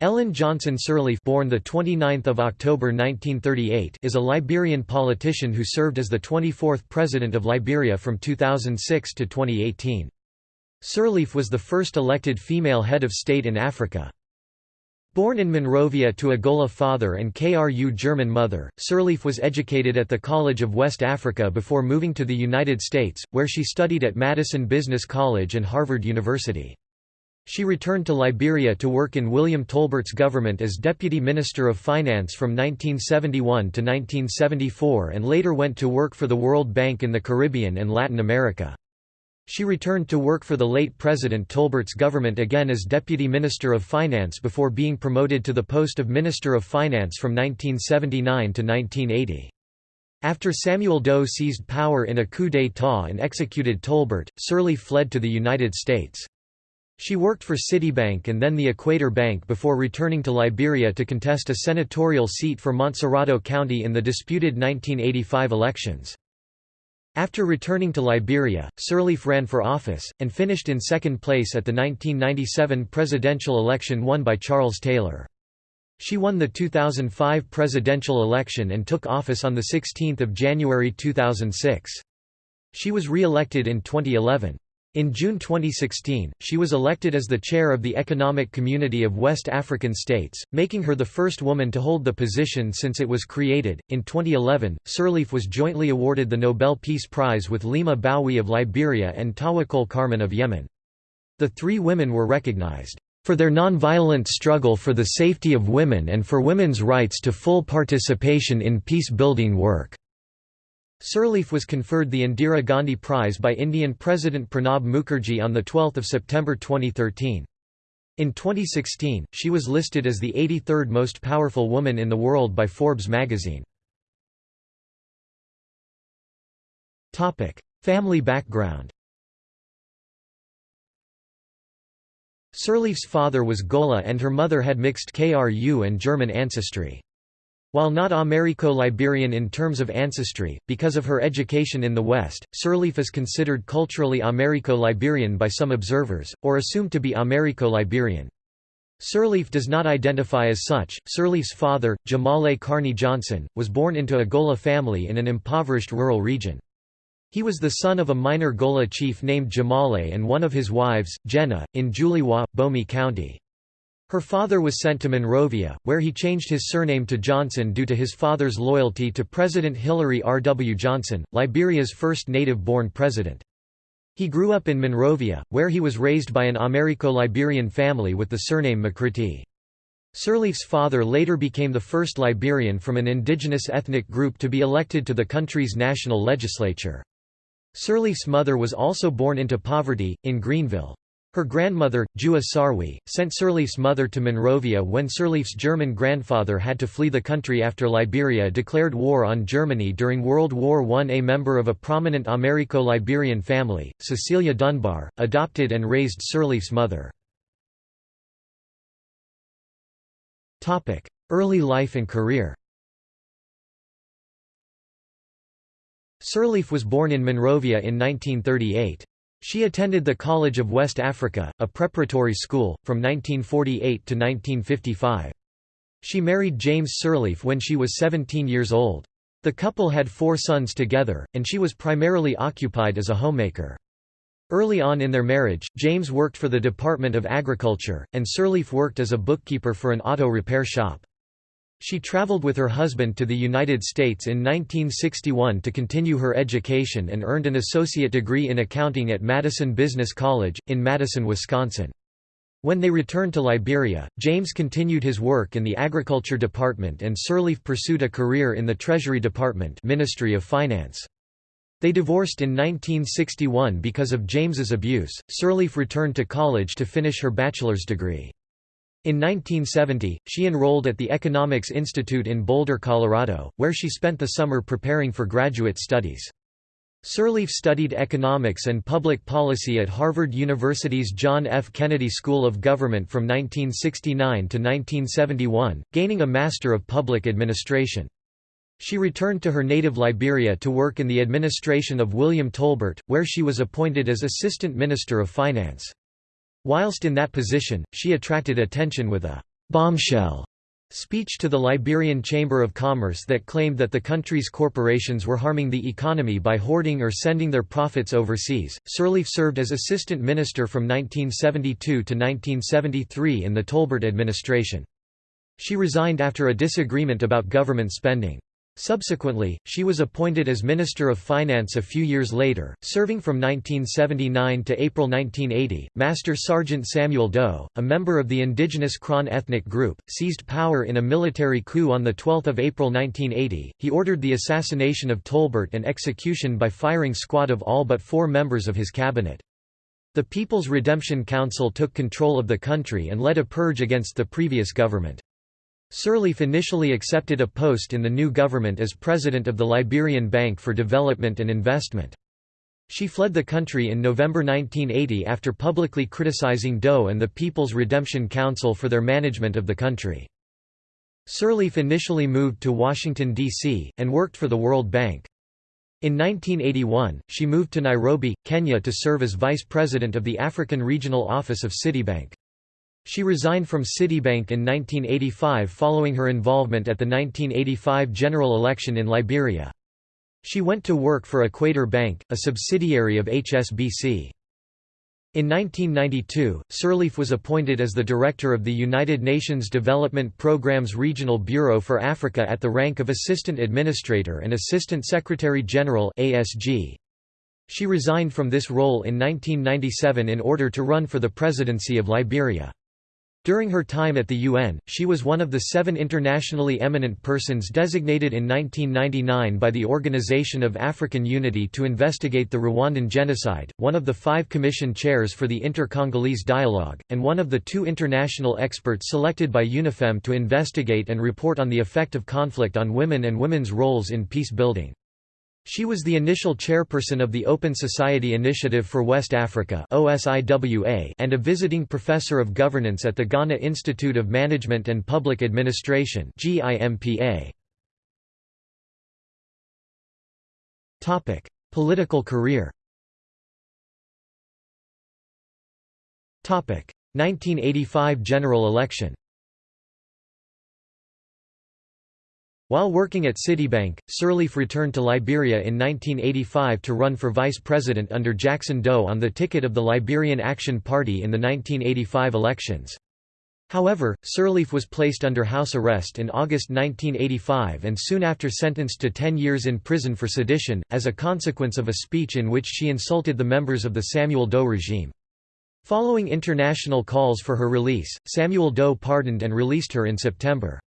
Ellen Johnson Sirleaf born the 29th of October 1938 is a Liberian politician who served as the 24th president of Liberia from 2006 to 2018. Sirleaf was the first elected female head of state in Africa. Born in Monrovia to a Gola father and KRU German mother, Sirleaf was educated at the College of West Africa before moving to the United States, where she studied at Madison Business College and Harvard University. She returned to Liberia to work in William Tolbert's government as Deputy Minister of Finance from 1971 to 1974 and later went to work for the World Bank in the Caribbean and Latin America. She returned to work for the late President Tolbert's government again as Deputy Minister of Finance before being promoted to the post of Minister of Finance from 1979 to 1980. After Samuel Doe seized power in a coup d'état and executed Tolbert, Sirleaf fled to the United States. She worked for Citibank and then the Equator Bank before returning to Liberia to contest a senatorial seat for Montserrado County in the disputed 1985 elections. After returning to Liberia, Sirleaf ran for office, and finished in second place at the 1997 presidential election won by Charles Taylor. She won the 2005 presidential election and took office on 16 January 2006. She was re-elected in 2011. In June 2016, she was elected as the chair of the Economic Community of West African States, making her the first woman to hold the position since it was created. In 2011, Sirleaf was jointly awarded the Nobel Peace Prize with Leymah Gbowee of Liberia and Tawakkol Karman of Yemen. The three women were recognized for their nonviolent struggle for the safety of women and for women's rights to full participation in peace-building work. Sirleaf was conferred the Indira Gandhi Prize by Indian President Pranab Mukherjee on 12 September 2013. In 2016, she was listed as the 83rd most powerful woman in the world by Forbes magazine. Family background Sirleaf's father was Gola and her mother had mixed KRU and German ancestry. While not Americo-Liberian in terms of ancestry, because of her education in the West, Sirleaf is considered culturally Americo-Liberian by some observers, or assumed to be Americo-Liberian. Sirleaf does not identify as such. Sirleaf's father, Jahmale Carney Johnson, was born into a Gola family in an impoverished rural region. He was the son of a minor Gola chief named Jahmale and one of his wives, Jenneh, in Julijuah, Bomi County. Her father was sent to Monrovia, where he changed his surname to Johnson due to his father's loyalty to President Hilary R. W. Johnson, Liberia's first native-born president. He grew up in Monrovia, where he was raised by an Americo-Liberian family with the surname McCritty. Sirleaf's father later became the first Liberian from an indigenous ethnic group to be elected to the country's national legislature. Sirleaf's mother was also born into poverty, in Greenville. Her grandmother, Juah Sarwee, sent Sirleaf's mother to Monrovia when Sirleaf's German grandfather had to flee the country after Liberia declared war on Germany during World War I. A member of a prominent Americo-Liberian family, Cecilia Dunbar, adopted and raised Sirleaf's mother. Early life and career Sirleaf was born in Monrovia in 1938. She attended the College of West Africa, a preparatory school, from 1948 to 1955. She married James Sirleaf when she was 17 years old. The couple had four sons together, and she was primarily occupied as a homemaker. Early on in their marriage, James worked for the Department of Agriculture, and Sirleaf worked as a bookkeeper for an auto repair shop. She traveled with her husband to the United States in 1961 to continue her education and earned an associate degree in accounting at Madison Business College, in Madison, Wisconsin. When they returned to Liberia, James continued his work in the Agriculture Department and Sirleaf pursued a career in the Treasury Department Ministry of Finance. They divorced in 1961 because of James's abuse. Sirleaf returned to college to finish her bachelor's degree. In 1970, she enrolled at the Economics Institute in Boulder, Colorado, where she spent the summer preparing for graduate studies. Sirleaf studied economics and public policy at Harvard University's John F. Kennedy School of Government from 1969 to 1971, gaining a Master of Public Administration. She returned to her native Liberia to work in the administration of William Tolbert, where she was appointed as Assistant Minister of Finance. Whilst in that position, she attracted attention with a bombshell speech to the Liberian Chamber of Commerce that claimed that the country's corporations were harming the economy by hoarding or sending their profits overseas. Sirleaf served as assistant minister from 1972 to 1973 in the Tolbert administration. She resigned after a disagreement about government spending. Subsequently, she was appointed as Minister of Finance a few years later, serving from 1979 to April 1980. Master Sergeant Samuel Doe, a member of the indigenous Krahn ethnic group, seized power in a military coup on 12 April 1980. He ordered the assassination of Tolbert and execution by firing squad of all but four members of his cabinet. The People's Redemption Council took control of the country and led a purge against the previous government. Sirleaf initially accepted a post in the new government as president of the Liberian Bank for Development and Investment. She fled the country in November 1980 after publicly criticizing Doe and the People's Redemption Council for their management of the country. Sirleaf initially moved to Washington, D.C., and worked for the World Bank. In 1981, she moved to Nairobi, Kenya to serve as vice president of the African Regional Office of Citibank. She resigned from Citibank in 1985 following her involvement at the 1985 general election in Liberia. She went to work for Equator Bank, a subsidiary of HSBC. In 1992, Sirleaf was appointed as the director of the United Nations Development Programme's Regional Bureau for Africa at the rank of Assistant Administrator and Assistant Secretary-General She resigned from this role in 1997 in order to run for the presidency of Liberia. During her time at the UN, she was one of the seven internationally eminent persons designated in 1999 by the Organization of African Unity to investigate the Rwandan genocide, one of the five commission chairs for the Inter-Congolese Dialogue, and one of the two international experts selected by UNIFEM to investigate and report on the effect of conflict on women and women's roles in peace building. She was the initial chairperson of the Open Society Initiative for West Africa and a visiting professor of governance at the Ghana Institute of Management and Public Administration Political career. 1985 general election While working at Citibank, Sirleaf returned to Liberia in 1985 to run for vice president under Jackson Doe on the ticket of the Liberian Action Party in the 1985 elections. However, Sirleaf was placed under house arrest in August 1985 and soon after sentenced to 10 years in prison for sedition, as a consequence of a speech in which she insulted the members of the Samuel Doe regime. Following international calls for her release, Samuel Doe pardoned and released her in September.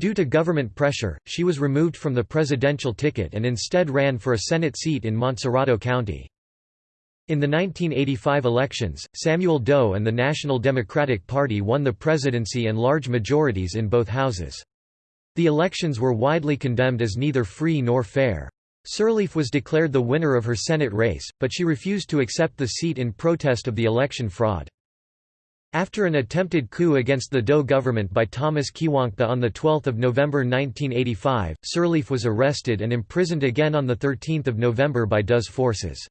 Due to government pressure, she was removed from the presidential ticket and instead ran for a Senate seat in Montserrado County. In the 1985 elections, Samuel Doe and the National Democratic Party won the presidency and large majorities in both houses. The elections were widely condemned as neither free nor fair. Sirleaf was declared the winner of her Senate race, but she refused to accept the seat in protest of the election fraud. After an attempted coup against the Doe government by Thomas Quiwonkpa on 12 November 1985, Sirleaf was arrested and imprisoned again on 13 November by Doe's forces.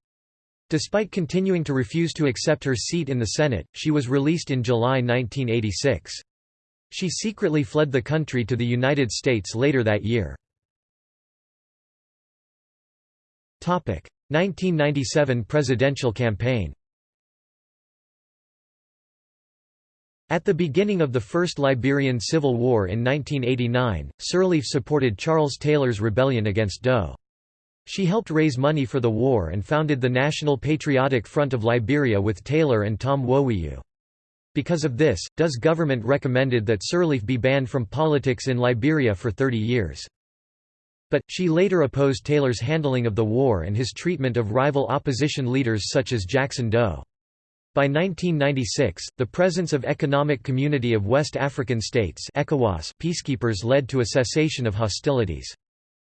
Despite continuing to refuse to accept her seat in the Senate, she was released in July 1986. She secretly fled the country to the United States later that year. 1997 presidential campaign At the beginning of the First Liberian Civil War in 1989, Sirleaf supported Charles Taylor's rebellion against Doe. She helped raise money for the war and founded the National Patriotic Front of Liberia with Taylor and Tom Woewiyu. Because of this, Doe's government recommended that Sirleaf be banned from politics in Liberia for 30 years. But, she later opposed Taylor's handling of the war and his treatment of rival opposition leaders such as Jackson Doe. By 1996, the presence of Economic Community of West African States ECOWAS peacekeepers led to a cessation of hostilities.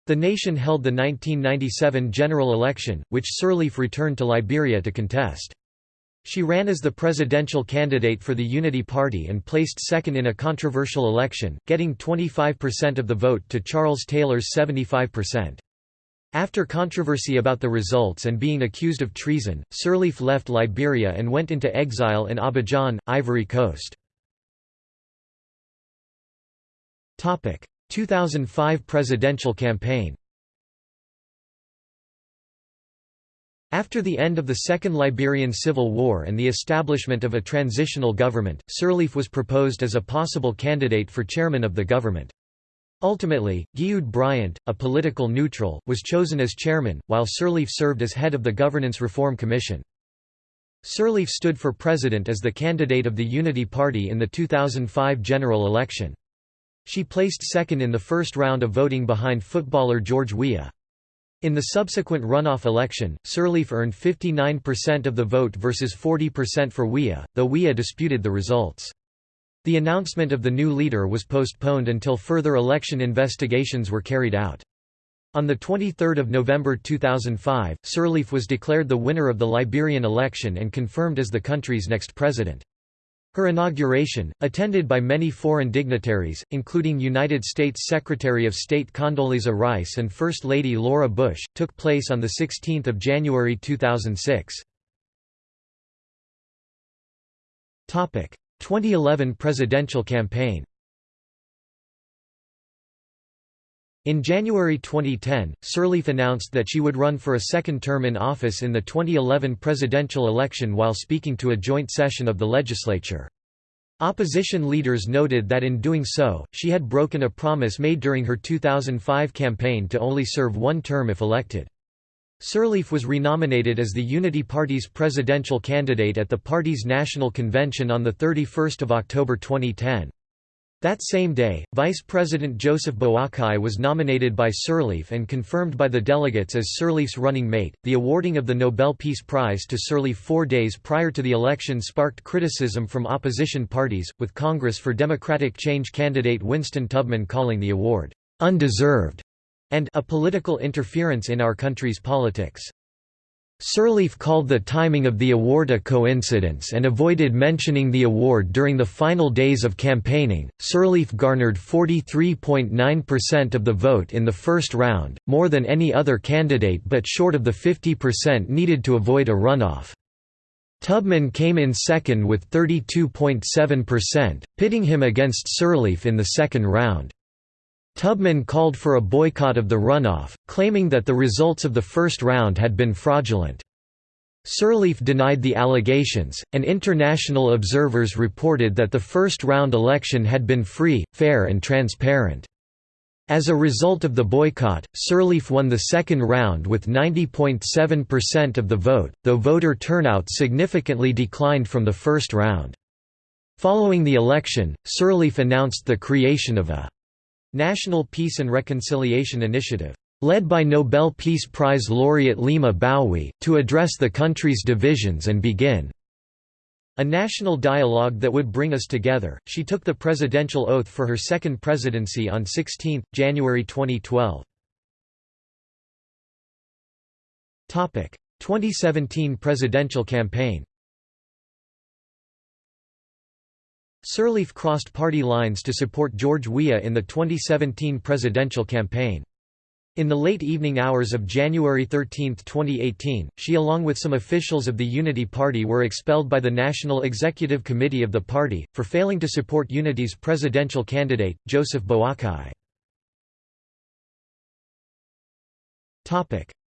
The nation held the 1997 general election, which Sirleaf returned to Liberia to contest. She ran as the presidential candidate for the Unity Party and placed second in a controversial election, getting 25% of the vote to Charles Taylor's 75%. After controversy about the results and being accused of treason, Sirleaf left Liberia and went into exile in Abidjan, Ivory Coast. 2005 presidential campaign After the end of the Second Liberian Civil War and the establishment of a transitional government, Sirleaf was proposed as a possible candidate for chairman of the government. Ultimately, Gyude Bryant, a political neutral, was chosen as chairman, while Sirleaf served as head of the Governance Reform Commission. Sirleaf stood for president as the candidate of the Unity Party in the 2005 general election. She placed second in the first round of voting behind footballer George Weah. In the subsequent runoff election, Sirleaf earned 59% of the vote versus 40% for Weah, though Weah disputed the results. The announcement of the new leader was postponed until further election investigations were carried out. On 23 November 2005, Sirleaf was declared the winner of the Liberian election and confirmed as the country's next president. Her inauguration, attended by many foreign dignitaries, including United States Secretary of State Condoleezza Rice and First Lady Laura Bush, took place on 16 January 2006. 2011 presidential campaign In January 2010, Sirleaf announced that she would run for a second term in office in the 2011 presidential election while speaking to a joint session of the legislature. Opposition leaders noted that in doing so, she had broken a promise made during her 2005 campaign to only serve one term if elected. Sirleaf was renominated as the Unity Party's presidential candidate at the party's national convention on 31 October 2010. That same day, Vice President Joseph Boakai was nominated by Sirleaf and confirmed by the delegates as Sirleaf's running mate. The awarding of the Nobel Peace Prize to Sirleaf four days prior to the election sparked criticism from opposition parties, with Congress for Democratic Change candidate Winston Tubman calling the award undeserved and a political interference in our country's politics. Sirleaf called the timing of the award a coincidence and avoided mentioning the award during the final days of campaigning. Sirleaf garnered 43.9% of the vote in the first round, more than any other candidate but short of the 50% needed to avoid a runoff. Tubman came in second with 32.7%, pitting him against Sirleaf in the second round. Tubman called for a boycott of the runoff, claiming that the results of the first round had been fraudulent. Sirleaf denied the allegations, and international observers reported that the first-round election had been free, fair and transparent. As a result of the boycott, Sirleaf won the second round with 90.7% of the vote, though voter turnout significantly declined from the first round. Following the election, Sirleaf announced the creation of a National Peace and Reconciliation Initiative, led by Nobel Peace Prize laureate Leymah Gbowee, to address the country's divisions and begin a national dialogue that would bring us together. She took the presidential oath for her second presidency on 16 January 2012. Topic: 2017 presidential campaign. Sirleaf crossed party lines to support George Weah in the 2017 presidential campaign. In the late evening hours of January 13, 2018, she along with some officials of the Unity Party were expelled by the National Executive Committee of the party, for failing to support Unity's presidential candidate, Joseph Boakai.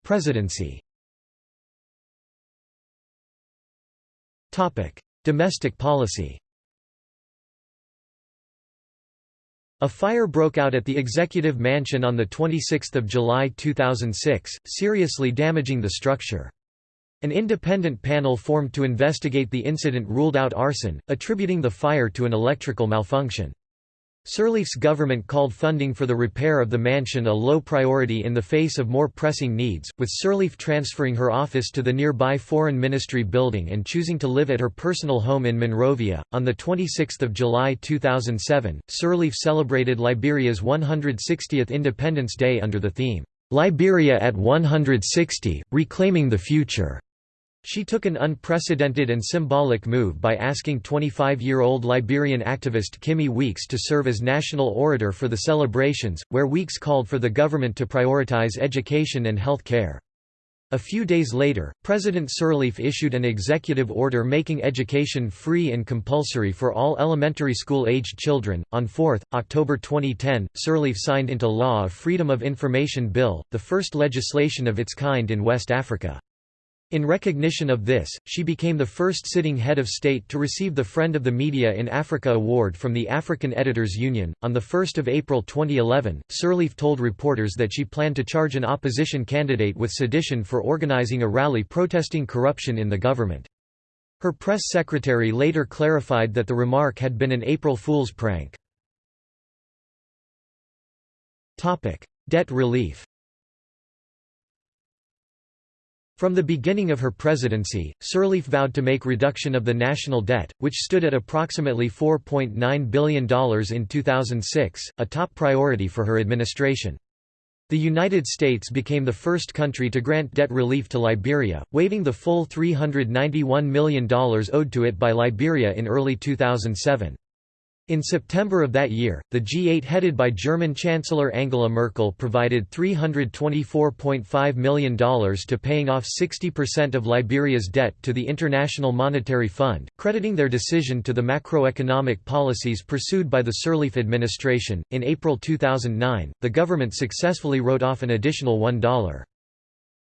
Presidency Domestic policy A fire broke out at the Executive Mansion on 26 July 2006, seriously damaging the structure. An independent panel formed to investigate the incident ruled out arson, attributing the fire to an electrical malfunction. Sirleaf's government called funding for the repair of the mansion a low priority in the face of more pressing needs, with Sirleaf transferring her office to the nearby Foreign Ministry building and choosing to live at her personal home in Monrovia. On 26 July 2007, Sirleaf celebrated Liberia's 160th Independence Day under the theme, Liberia at 160, Reclaiming the Future. She took an unprecedented and symbolic move by asking 25-year-old Liberian activist Kimi Weeks to serve as national orator for the celebrations, where Weeks called for the government to prioritize education and health care. A few days later, President Sirleaf issued an executive order making education free and compulsory for all elementary school-aged children. On 4 October 2010, Sirleaf signed into law a Freedom of Information Bill, the first legislation of its kind in West Africa. In recognition of this, she became the first sitting head of state to receive the Friend of the Media in Africa award from the African Editors Union. On 1 April 2011, Sirleaf told reporters that she planned to charge an opposition candidate with sedition for organizing a rally protesting corruption in the government. Her press secretary later clarified that the remark had been an April Fool's prank. Debt relief From the beginning of her presidency, Sirleaf vowed to make reduction of the national debt, which stood at approximately $4.9 billion in 2006, a top priority for her administration. The United States became the first country to grant debt relief to Liberia, waiving the full $391 million owed to it by Liberia in early 2007. In September of that year, the G8 headed by German Chancellor Angela Merkel provided $324.5 million to paying off 60% of Liberia's debt to the International Monetary Fund, crediting their decision to the macroeconomic policies pursued by the Sirleaf administration. In April 2009, the government successfully wrote off an additional $1.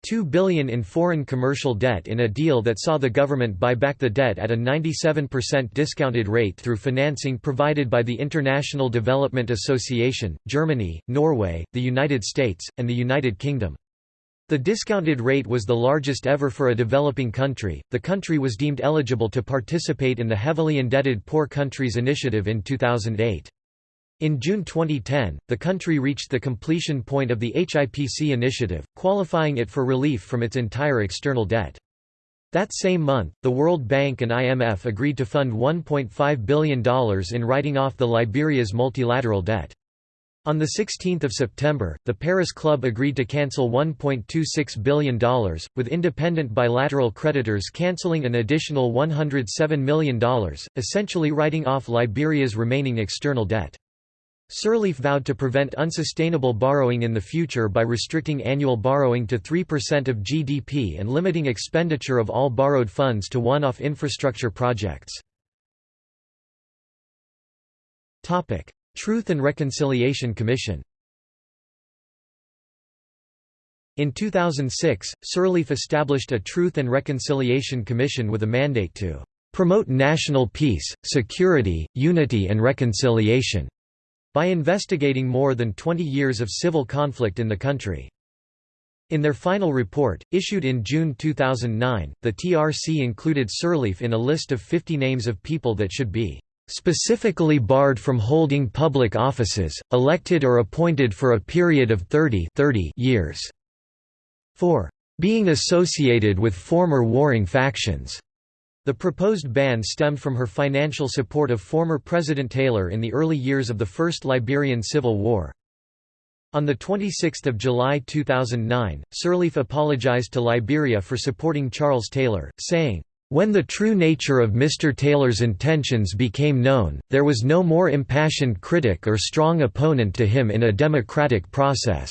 2 billion in foreign commercial debt in a deal that saw the government buy back the debt at a 97% discounted rate through financing provided by the International Development Association, Germany, Norway, the United States, and the United Kingdom. The discounted rate was the largest ever for a developing country. The country was deemed eligible to participate in the Heavily Indebted Poor Countries Initiative in 2008. In June 2010, the country reached the completion point of the HIPC initiative, qualifying it for relief from its entire external debt. That same month, the World Bank and IMF agreed to fund $1.5 billion in writing off the Liberia's multilateral debt. On 16 September, the Paris Club agreed to cancel $1.26 billion, with independent bilateral creditors cancelling an additional $107 million, essentially writing off Liberia's remaining external debt. Sirleaf vowed to prevent unsustainable borrowing in the future by restricting annual borrowing to 3% of GDP and limiting expenditure of all borrowed funds to one-off infrastructure projects. Truth and Reconciliation Commission In 2006, Sirleaf established a Truth and Reconciliation Commission with a mandate to "...promote national peace, security, unity and reconciliation." By investigating more than 20 years of civil conflict in the country. In their final report, issued in June 2009, the TRC included Sirleaf in a list of 50 names of people that should be specifically barred from holding public offices, elected or appointed for a period of 30, 30 years, for being associated with former warring factions, the proposed ban stemmed from her financial support of former President Taylor in the early years of the First Liberian Civil War. On 26 July 2009, Sirleaf apologized to Liberia for supporting Charles Taylor, saying, "...when the true nature of Mr. Taylor's intentions became known, there was no more impassioned critic or strong opponent to him in a democratic process."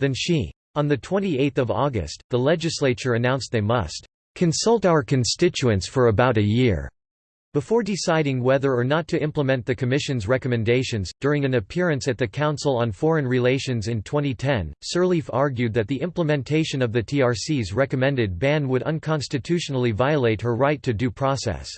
than she. On 28 August, the legislature announced they must consult our constituents for about a year before deciding whether or not to implement the Commission's recommendations. During an appearance at the Council on Foreign Relations in 2010, Sirleaf argued that the implementation of the TRC's recommended ban would unconstitutionally violate her right to due process.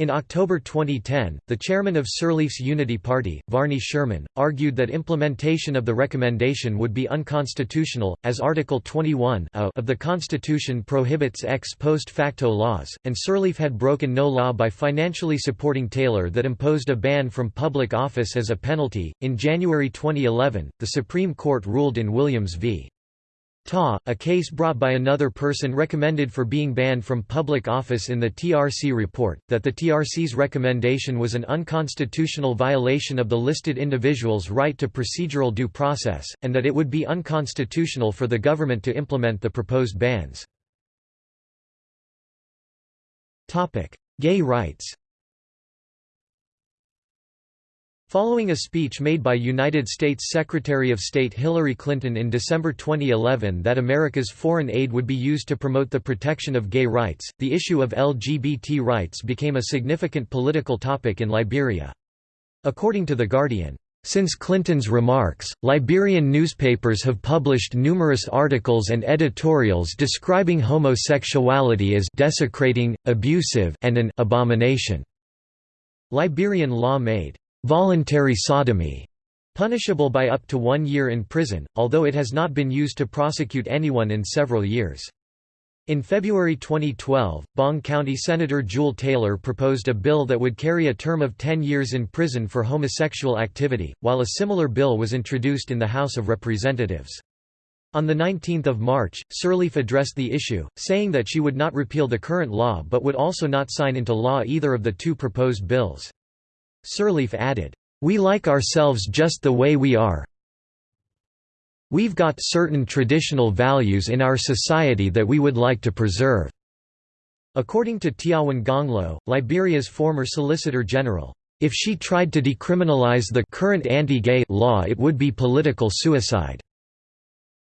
In October 2010, the chairman of Sirleaf's Unity Party, Varney Sherman, argued that implementation of the recommendation would be unconstitutional, as Article 21 of the Constitution prohibits ex post facto laws, and Sirleaf had broken no law by financially supporting Taylor that imposed a ban from public office as a penalty. In January 2011, the Supreme Court ruled in Williams v. Tah, a case brought by another person recommended for being banned from public office in the TRC report, that the TRC's recommendation was an unconstitutional violation of the listed individual's right to procedural due process, and that it would be unconstitutional for the government to implement the proposed bans. Gay rights Following a speech made by United States Secretary of State Hillary Clinton in December 2011 that America's foreign aid would be used to promote the protection of gay rights, the issue of LGBT rights became a significant political topic in Liberia. According to The Guardian, since Clinton's remarks, Liberian newspapers have published numerous articles and editorials describing homosexuality as desecrating, abusive, and an abomination. Liberian law made voluntary sodomy punishable by up to one year in prison, although it has not been used to prosecute anyone in several years. In February 2012, Bong County Senator Jewel Taylor proposed a bill that would carry a term of 10 years in prison for homosexual activity, while a similar bill was introduced in the House of Representatives. On 19 March, Sirleaf addressed the issue, saying that she would not repeal the current law but would also not sign into law either of the two proposed bills. Sirleaf added, "...we like ourselves just the way we are We've got certain traditional values in our society that we would like to preserve." According to Tiawan Gongloe, Liberia's former Solicitor General, "...if she tried to decriminalize the current anti-gay law it would be political suicide."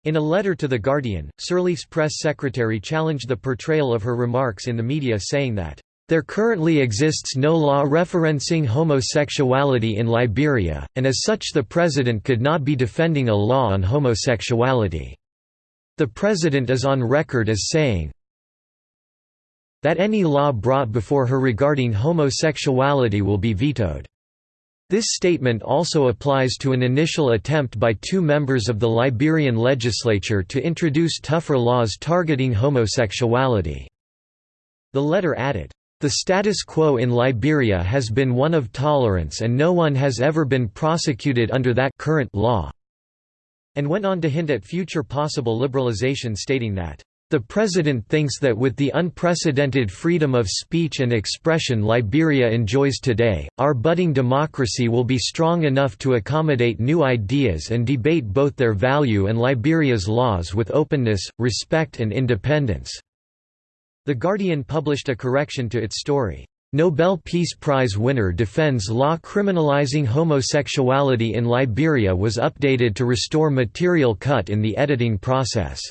In a letter to The Guardian, Sirleaf's press secretary challenged the portrayal of her remarks in the media saying that, there currently exists no law referencing homosexuality in Liberia, and as such the president could not be defending a law on homosexuality. The president is on record as saying that any law brought before her regarding homosexuality will be vetoed. This statement also applies to an initial attempt by two members of the Liberian legislature to introduce tougher laws targeting homosexuality. The letter added, the status quo in Liberia has been one of tolerance and no one has ever been prosecuted under that current law", and went on to hint at future possible liberalization stating that, "...the President thinks that with the unprecedented freedom of speech and expression Liberia enjoys today, our budding democracy will be strong enough to accommodate new ideas and debate both their value and Liberia's laws with openness, respect and independence." The Guardian published a correction to its story. Nobel Peace Prize winner defends law criminalizing homosexuality in Liberia was updated to restore material cut in the editing process.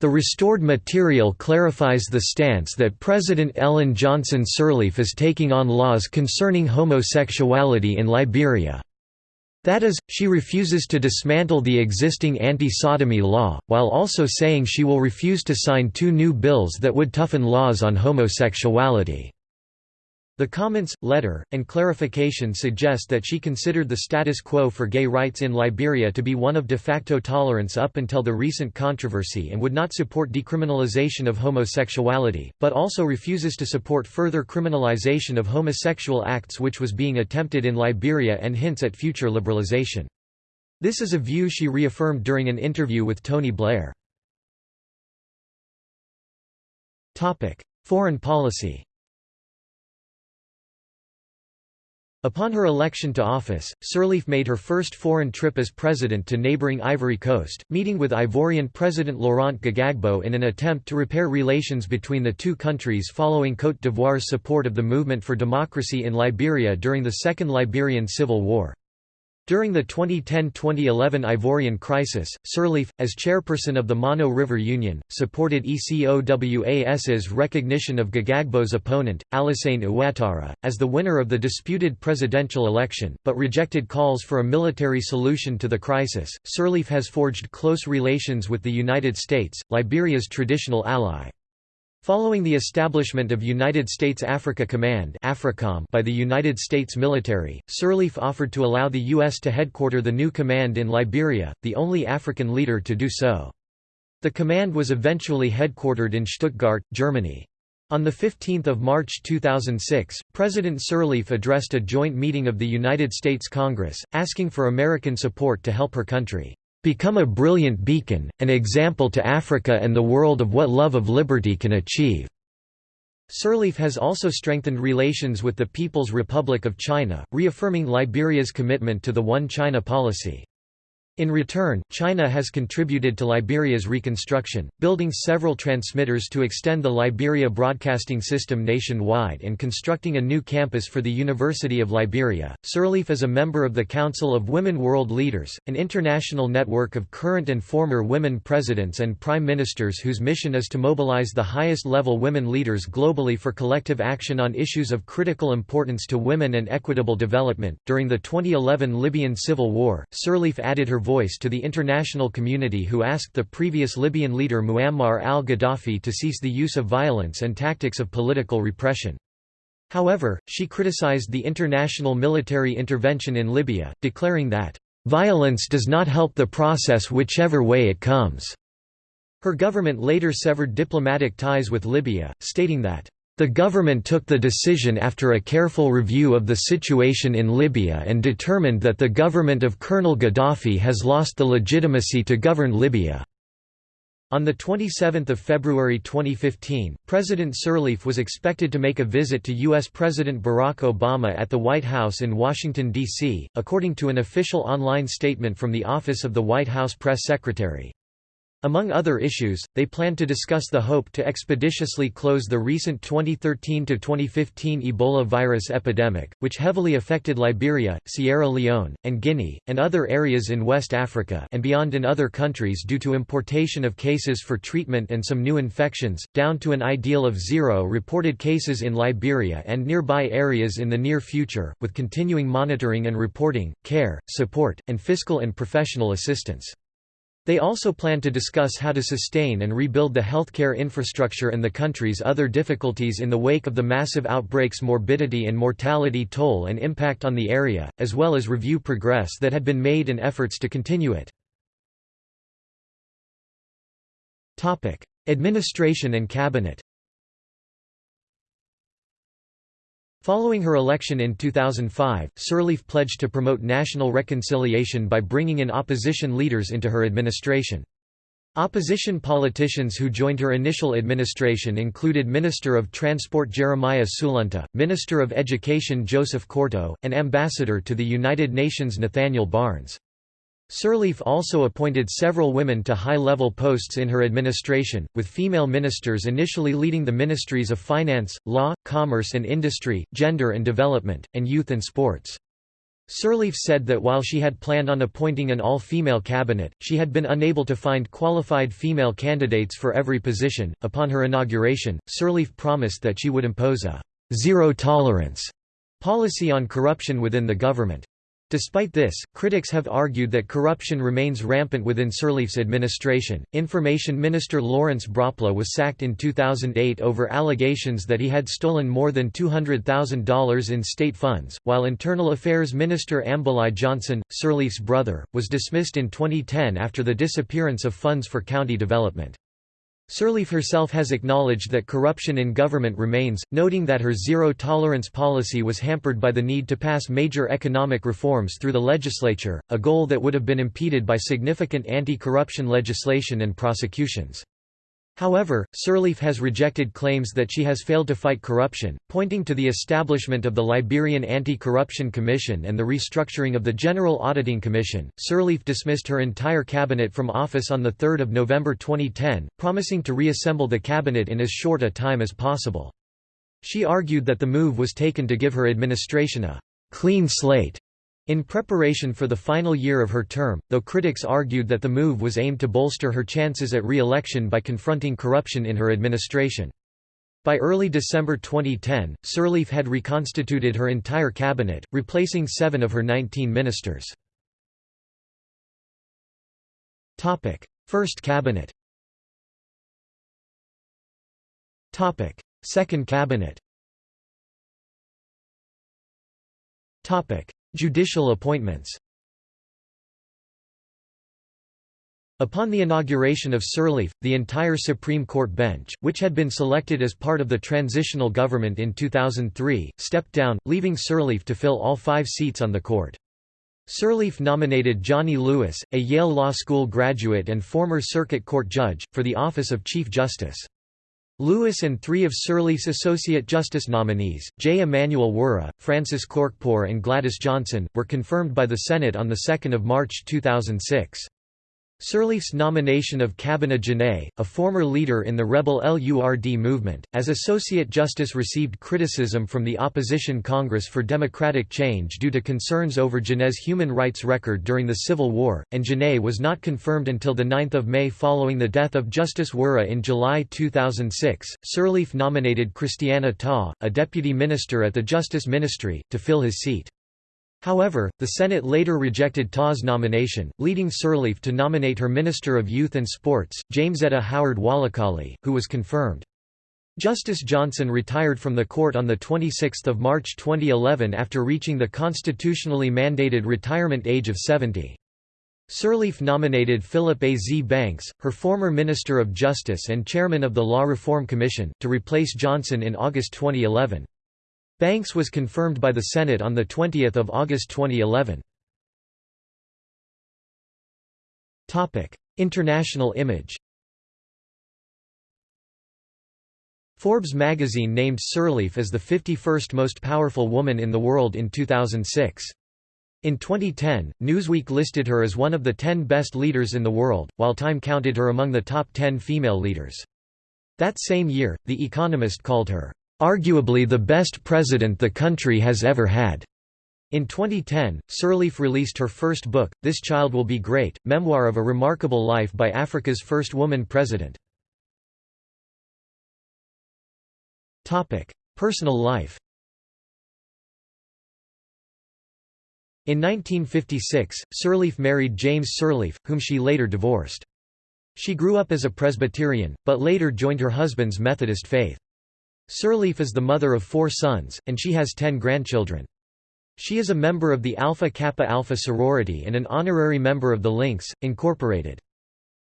The restored material clarifies the stance that President Ellen Johnson Sirleaf is taking on laws concerning homosexuality in Liberia. That is, she refuses to dismantle the existing anti-sodomy law, while also saying she will refuse to sign two new bills that would toughen laws on homosexuality. The comments, letter, and clarification suggest that she considered the status quo for gay rights in Liberia to be one of de facto tolerance up until the recent controversy and would not support decriminalization of homosexuality, but also refuses to support further criminalization of homosexual acts which was being attempted in Liberia and hints at future liberalization. This is a view she reaffirmed during an interview with Tony Blair. Foreign policy Upon her election to office, Sirleaf made her first foreign trip as president to neighbouring Ivory Coast, meeting with Ivorian President Laurent Gbagbo in an attempt to repair relations between the two countries following Côte d'Ivoire's support of the movement for democracy in Liberia during the Second Liberian Civil War. During the 2010–2011 Ivorian crisis, Sirleaf, as chairperson of the Mano River Union, supported ECOWAS's recognition of Gbagbo's opponent, Alassane Ouattara, as the winner of the disputed presidential election, but rejected calls for a military solution to the crisis. Sirleaf has forged close relations with the United States, Liberia's traditional ally. Following the establishment of United States Africa Command by the United States military, Sirleaf offered to allow the U.S. to headquarter the new command in Liberia, the only African leader to do so. The command was eventually headquartered in Stuttgart, Germany. On 15 March 2006, President Sirleaf addressed a joint meeting of the United States Congress, asking for American support to help her country become a brilliant beacon, an example to Africa and the world of what love of liberty can achieve." Sirleaf has also strengthened relations with the People's Republic of China, reaffirming Liberia's commitment to the One China policy. In return, China has contributed to Liberia's reconstruction, building several transmitters to extend the Liberia broadcasting system nationwide and constructing a new campus for the University of Liberia. Sirleaf is a member of the Council of Women World Leaders, an international network of current and former women presidents and prime ministers whose mission is to mobilize the highest level women leaders globally for collective action on issues of critical importance to women and equitable development. During the 2011 Libyan civil war, Sirleaf added her voice to the international community who asked the previous Libyan leader Muammar al-Gaddafi to cease the use of violence and tactics of political repression. However, she criticized the international military intervention in Libya, declaring that, "...violence does not help the process whichever way it comes." Her government later severed diplomatic ties with Libya, stating that, the government took the decision after a careful review of the situation in Libya and determined that the government of Colonel Gaddafi has lost the legitimacy to govern Libya. On 27 February 2015, President Sirleaf was expected to make a visit to U.S. President Barack Obama at the White House in Washington, D.C., according to an official online statement from the Office of the White House Press Secretary. Among other issues, they plan to discuss the hope to expeditiously close the recent 2013–2015 Ebola virus epidemic, which heavily affected Liberia, Sierra Leone, and Guinea, and other areas in West Africa and beyond in other countries due to importation of cases for treatment and some new infections, down to an ideal of zero reported cases in Liberia and nearby areas in the near future, with continuing monitoring and reporting, care, support, and fiscal and professional assistance. They also plan to discuss how to sustain and rebuild the healthcare infrastructure and the country's other difficulties in the wake of the massive outbreak's morbidity and mortality toll and impact on the area, as well as review progress that had been made and efforts to continue it. Administration and cabinet Following her election in 2005, Sirleaf pledged to promote national reconciliation by bringing in opposition leaders into her administration. Opposition politicians who joined her initial administration included Minister of Transport Jeremiah Sulunteh, Minister of Education Joseph Korto, and Ambassador to the United Nations Nathaniel Barnes. Sirleaf also appointed several women to high-level posts in her administration, with female ministers initially leading the ministries of finance, law, commerce and industry, gender and development, and youth and sports. Sirleaf said that while she had planned on appointing an all-female cabinet, she had been unable to find qualified female candidates for every position. Upon her inauguration, Sirleaf promised that she would impose a zero-tolerance policy on corruption within the government. Despite this, critics have argued that corruption remains rampant within Sirleaf's administration. Information Minister Lawrence Bropleh was sacked in 2008 over allegations that he had stolen more than $200,000 in state funds, while Internal Affairs Minister Ambullai Johnson, Sirleaf's brother, was dismissed in 2010 after the disappearance of funds for county development. Sirleaf herself has acknowledged that corruption in government remains, noting that her zero-tolerance policy was hampered by the need to pass major economic reforms through the legislature, a goal that would have been impeded by significant anti-corruption legislation and prosecutions. However, Sirleaf has rejected claims that she has failed to fight corruption, pointing to the establishment of the Liberian Anti-Corruption Commission and the restructuring of the General Auditing Commission. Sirleaf dismissed her entire cabinet from office on 3 November 2010, promising to reassemble the cabinet in as short a time as possible. She argued that the move was taken to give her administration a clean slate in preparation for the final year of her term, though critics argued that the move was aimed to bolster her chances at re-election by confronting corruption in her administration. By early December 2010, Sirleaf had reconstituted her entire cabinet, replacing seven of her 19 ministers. First cabinet Second cabinet Judicial appointments Upon the inauguration of Sirleaf, the entire Supreme Court bench, which had been selected as part of the transitional government in 2003, stepped down, leaving Sirleaf to fill all five seats on the court. Sirleaf nominated Johnny Lewis, a Yale Law School graduate and former Circuit Court judge, for the office of Chief Justice. Lewis and three of Sirleaf's Associate Justice nominees, J. Emanuel Wureh, Francis Korkpor and Gladys Johnson, were confirmed by the Senate on 2 March 2006. Sirleaf's nomination of Kabineh Ja'neh, a former leader in the rebel LURD movement, as Associate Justice received criticism from the opposition Congress for Democratic Change due to concerns over Ja'neh's human rights record during the Civil War, and Janay was not confirmed until 9 May following the death of Justice Wureh in July 2006. Sirleaf nominated Christiana Tah, a deputy minister at the Justice Ministry, to fill his seat. However, the Senate later rejected Tah's nomination, leading Sirleaf to nominate her Minister of Youth and Sports, Jamesetta Howard Wolokollie, who was confirmed. Justice Johnson retired from the court on 26 March 2011 after reaching the constitutionally mandated retirement age of 70. Sirleaf nominated Philip A. Z. Banks, her former Minister of Justice and chairman of the Law Reform Commission, to replace Johnson in August 2011. Banks was confirmed by the Senate on 20 August 2011. International image Forbes magazine named Sirleaf as the 51st most powerful woman in the world in 2006. In 2010, Newsweek listed her as one of the 10 best leaders in the world, while Time counted her among the top 10 female leaders. That same year, The Economist called her, Arguably the best president the country has ever had. In 2010, Sirleaf released her first book, This Child Will Be Great, memoir of a remarkable life by Africa's first woman president. Personal life In 1956, Sirleaf married James Sirleaf, whom she later divorced. She grew up as a Presbyterian, but later joined her husband's Methodist faith. Sirleaf is the mother of four sons, and she has ten grandchildren. She is a member of the Alpha Kappa Alpha sorority and an honorary member of the Links, Incorporated.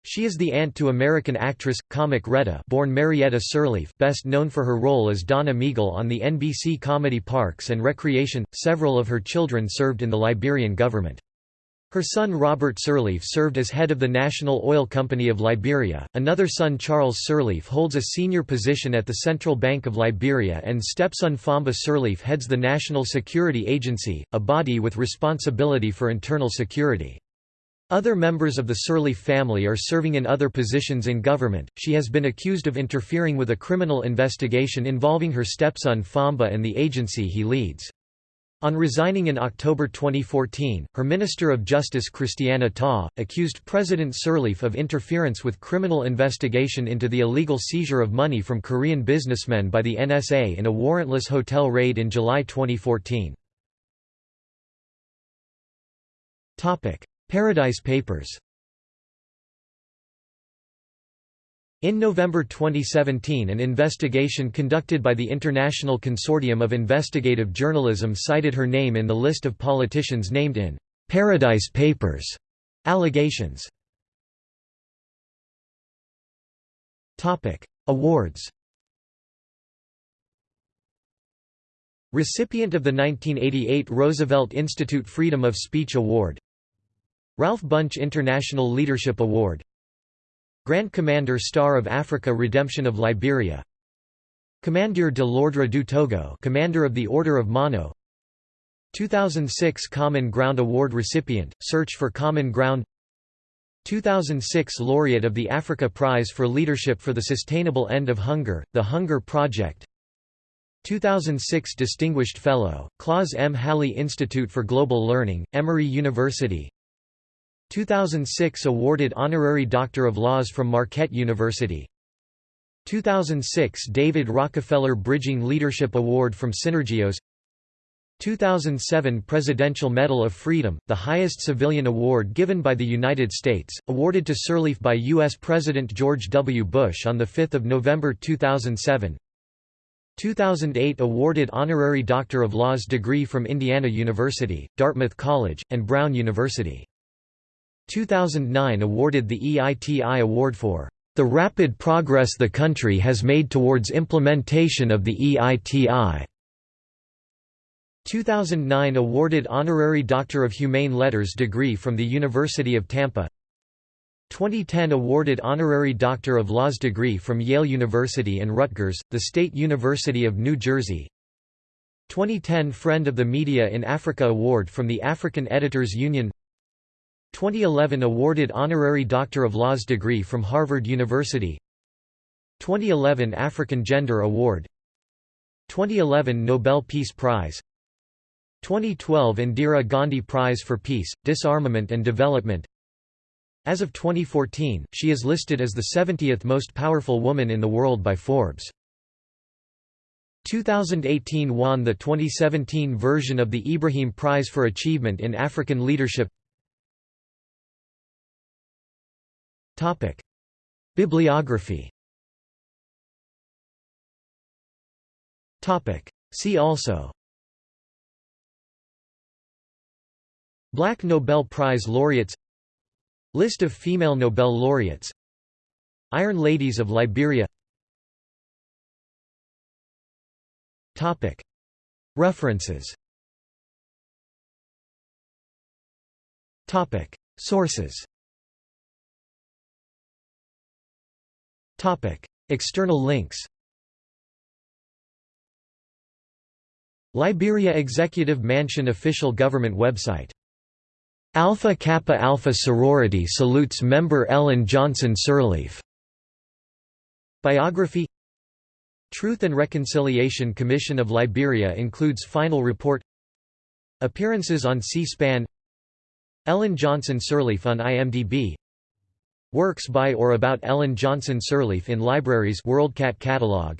She is the aunt to American actress, comic Retta born Marietta Sirleaf best known for her role as Donna Meagle on the NBC comedy Parks and Recreation. Several of her children served in the Liberian government. Her son Robert Sirleaf served as head of the National Oil Company of Liberia, another son Charles Sirleaf holds a senior position at the Central Bank of Liberia and stepson Famba Sirleaf heads the National Security Agency, a body with responsibility for internal security. Other members of the Sirleaf family are serving in other positions in government. She has been accused of interfering with a criminal investigation involving her stepson Famba and the agency he leads. On resigning in October 2014, her Minister of Justice Christiana Tah, accused President Sirleaf of interference with criminal investigation into the illegal seizure of money from Korean businessmen by the NSA in a warrantless hotel raid in July 2014. Paradise Papers In November 2017 an investigation conducted by the International Consortium of Investigative Journalism cited her name in the list of politicians named in «Paradise Papers» allegations. Awards. Recipient of the 1988 Roosevelt Institute Freedom of Speech Award. Ralph Bunche International Leadership Award Grand Commander Star of Africa Redemption of Liberia. Commander de l'Ordre du Togo Commander of the Order of Mano. 2006 Common Ground Award recipient, Search for Common Ground. 2006 Laureate of the Africa Prize for Leadership for the Sustainable End of Hunger, The Hunger Project. 2006 Distinguished Fellow, Claus M. Halle Institute for Global Learning, Emory University 2006 awarded Honorary Doctor of Laws from Marquette University 2006 David Rockefeller Bridging Leadership Award from Synergos 2007 Presidential Medal of Freedom, the highest civilian award given by the United States, awarded to Sirleaf by U.S. President George W. Bush on 5 November 2007 2008 awarded Honorary Doctor of Laws degree from Indiana University, Dartmouth College, and Brown University 2009 awarded the EITI Award for the rapid progress the country has made towards implementation of the EITI. 2009 awarded Honorary Doctor of Humane Letters degree from the University of Tampa. 2010 awarded Honorary Doctor of Laws degree from Yale University and Rutgers, the State University of New Jersey. 2010 Friend of the Media in Africa Award from the African Editors Union 2011 awarded Honorary Doctor of Laws degree from Harvard University. 2011 African Gender Award. 2011 Nobel Peace Prize. 2012 Indira Gandhi Prize for Peace, Disarmament and Development. As of 2014, she is listed as the 70th most powerful woman in the world by Forbes. 2018 won the 2017 version of the Ibrahim Prize for Achievement in African Leadership Bibliography. Topic. See also. Black Nobel Prize laureates. List of female Nobel laureates. Iron Ladies of Liberia. Topic. References. Topic. Sources External links Liberia Executive Mansion official government website Alpha Kappa Alpha sorority salutes member Ellen Johnson Sirleaf. Biography Truth and Reconciliation Commission of Liberia includes final report Appearances on C-SPAN Ellen Johnson Sirleaf on IMDb Works by or about Ellen Johnson Sirleaf in libraries WorldCat catalog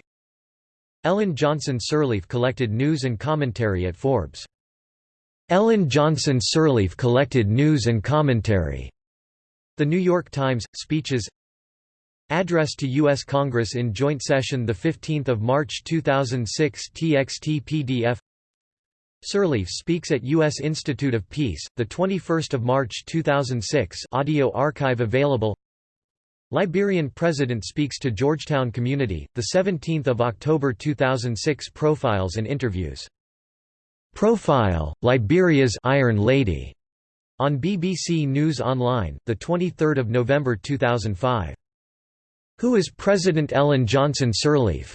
Ellen Johnson Sirleaf collected news and commentary at Forbes Ellen Johnson Sirleaf collected news and commentary. The New York Times, speeches Address to U.S. Congress in joint session 15 March 2006 TXT PDF Sirleaf speaks at U.S. Institute of Peace, 21 March 2006 audio archive available Liberian President speaks to Georgetown Community, 17 October 2006 Profiles and interviews Profile, Liberia's Iron Lady, on BBC News Online, the 23rd of November 2005. Who is President Ellen Johnson Sirleaf?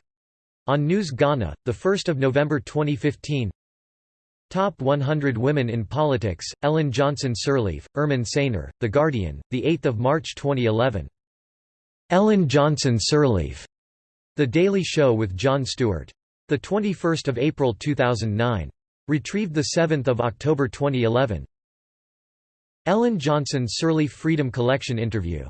On News Ghana, the 1st of November 2015. Top 100 Women in Politics, Ellen Johnson Sirleaf, Emine Saner, The Guardian, the 8th of March 2011. Ellen Johnson Sirleaf, The Daily Show with Jon Stewart. The 21st of April 2009. Retrieved 7 October 2011. Ellen Johnson Sirleaf Freedom Collection interview